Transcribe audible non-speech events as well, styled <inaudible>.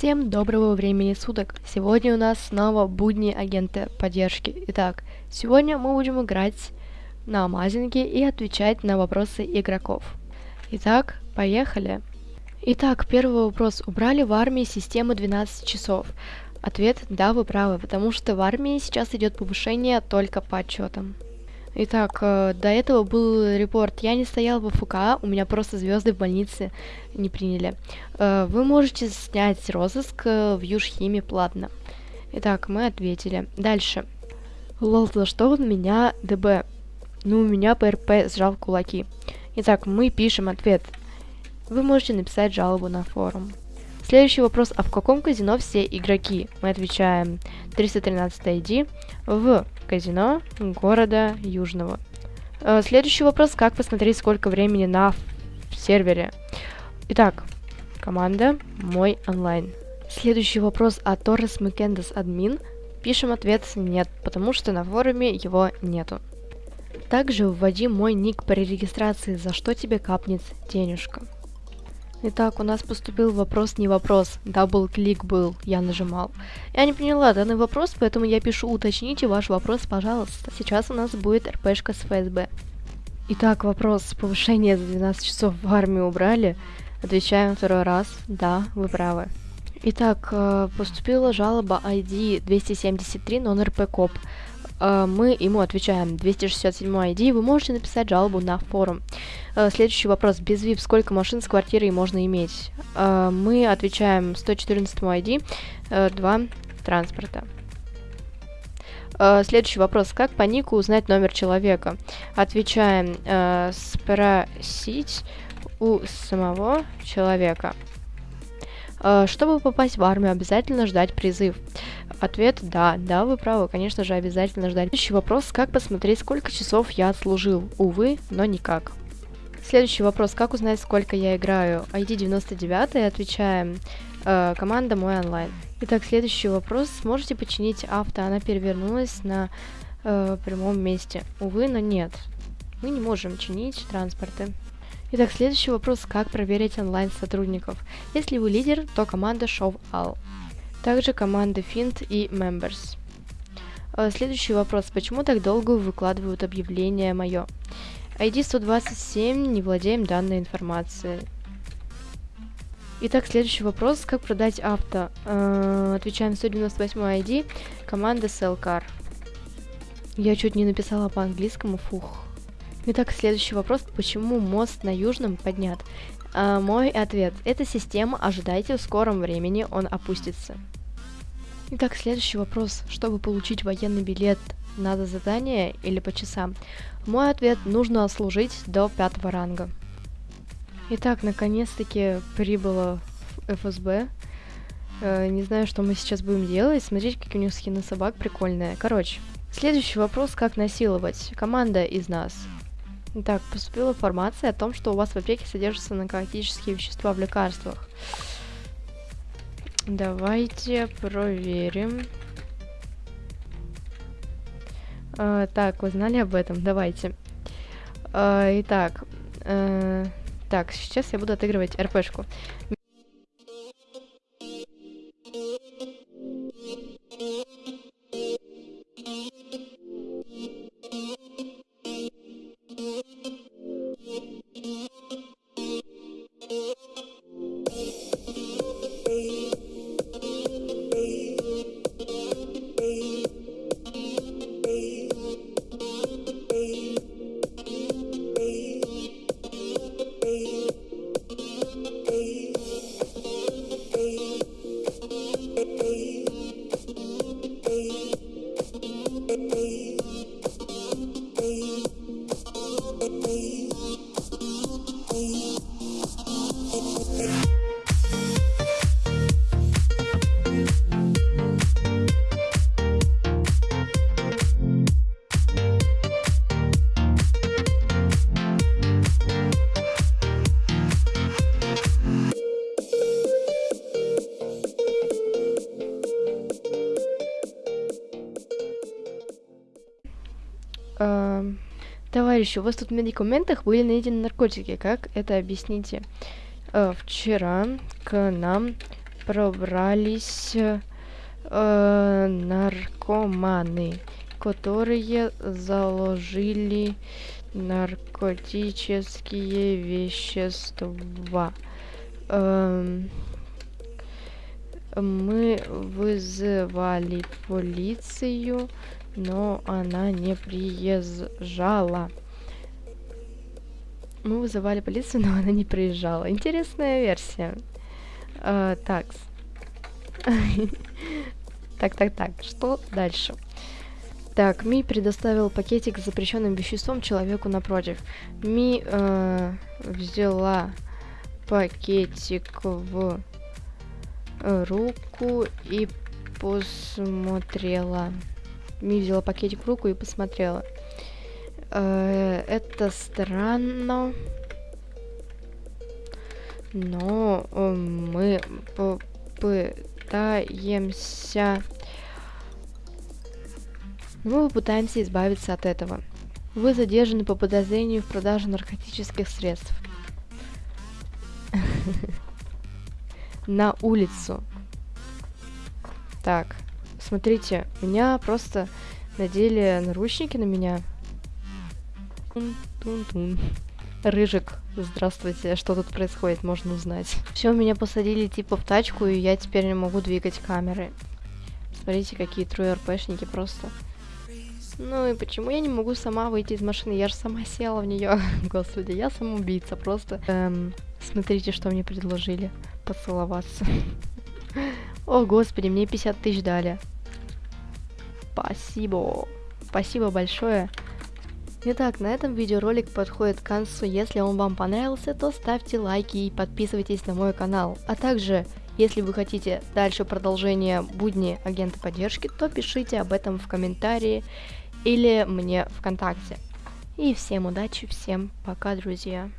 Всем доброго времени суток! Сегодня у нас снова будни агента поддержки. Итак, сегодня мы будем играть на Амазинге и отвечать на вопросы игроков. Итак, поехали! Итак, первый вопрос. Убрали в армии систему 12 часов? Ответ – да, вы правы, потому что в армии сейчас идет повышение только по отчетам. Итак, э, до этого был репорт. Я не стоял в ФК, у меня просто звезды в больнице не приняли. Э, вы можете снять розыск э, в Южхиме платно. Итак, мы ответили. Дальше. Лол, за что он меня ДБ? Ну, у меня ПРП сжал кулаки. Итак, мы пишем ответ. Вы можете написать жалобу на форум. Следующий вопрос. А в каком казино все игроки? Мы отвечаем 313 ID в казино города Южного. Э, следующий вопрос. Как посмотреть, сколько времени на сервере? Итак, команда мой онлайн. Следующий вопрос. А Торрес Макендес админ? Пишем ответ нет, потому что на форуме его нету. Также вводи мой ник при регистрации, за что тебе капнет денежка. Итак, у нас поступил вопрос не вопрос. Double-click был, я нажимал. Я не поняла данный вопрос, поэтому я пишу уточните ваш вопрос, пожалуйста. Сейчас у нас будет РПшка с ФСБ. Итак, вопрос. Повышение за 12 часов в армию убрали? Отвечаем второй раз. Да, вы правы. Итак, э, поступила жалоба ID 273 нон-РП КОП. Э, мы ему отвечаем 267 ID, вы можете написать жалобу на форум. Э, следующий вопрос. Без VIP сколько машин с квартирой можно иметь? Э, мы отвечаем 114 ID, 2 транспорта. Следующий вопрос. Как по нику узнать номер человека? Отвечаем спросить у самого человека. Чтобы попасть в армию, обязательно ждать призыв. Ответ – да, да, вы правы, конечно же, обязательно ждать. Следующий вопрос – как посмотреть, сколько часов я отслужил? Увы, но никак. Следующий вопрос – как узнать, сколько я играю? ID 99 отвечаем э, команда мой онлайн. Итак, следующий вопрос. Сможете починить авто? Она перевернулась на э, прямом месте. Увы, но нет. Мы не можем чинить транспорты. Итак, следующий вопрос. Как проверить онлайн сотрудников? Если вы лидер, то команда Show All. Также команды Fint и Members. Э, следующий вопрос. Почему так долго выкладывают объявление мое? ID 127, не владеем данной информацией. Итак, следующий вопрос. Как продать авто? Э, отвечаем 198 ID. Команда Cellcar. Я чуть не написала по-английскому, фух. Итак, следующий вопрос. Почему мост на Южном поднят? А, мой ответ. Эта система, ожидайте, в скором времени он опустится. Итак, следующий вопрос. Чтобы получить военный билет, надо задание или по часам? Мой ответ. Нужно служить до пятого ранга. Итак, наконец-таки прибыло ФСБ. Э, не знаю, что мы сейчас будем делать. Смотрите, какие у них скины собак прикольные. Короче, следующий вопрос. Как насиловать? Команда из нас. Так, поступила информация о том, что у вас в аптеке содержатся наркотические вещества в лекарствах. Давайте проверим. А, так, вы знали об этом? Давайте. А, итак, а, так, сейчас я буду отыгрывать РПшку. Э, товарищи, у вас тут в медикаментах были найдены наркотики. Как это объясните? Э, вчера к нам пробрались э, наркоманы, которые заложили наркотические вещества. Эм, мы вызывали полицию, но она не приезжала. Мы вызывали полицию, но она не приезжала. Интересная версия. Uh, так. так, так, так. Что дальше? Так, Ми предоставил пакетик с запрещенным веществом человеку напротив. Ми э, взяла пакетик в руку и посмотрела. Ми взяла пакетик в руку и посмотрела. Э, это странно. Но э, мы попытаемся... Мы попытаемся избавиться от этого. Вы задержаны по подозрению в продаже наркотических средств. <laughs> На улицу. Так, смотрите, меня просто надели наручники на меня. Тун-тун-тун. Рыжик, здравствуйте, что тут происходит, можно узнать. Все, меня посадили типа в тачку, и я теперь не могу двигать камеры. Смотрите, какие трое РПшники просто. Ну и почему я не могу сама выйти из машины? Я же сама села в нее. <laughs> Господи, я самоубийца просто. Эм, смотрите, что мне предложили. Поцеловаться. <laughs> О, господи, мне 50 тысяч дали. Спасибо. Спасибо большое. Итак, на этом видеоролик подходит к концу. Если он вам понравился, то ставьте лайки и подписывайтесь на мой канал. А также, если вы хотите дальше продолжение будни агента поддержки, то пишите об этом в комментарии или мне ВКонтакте. И всем удачи, всем пока, друзья.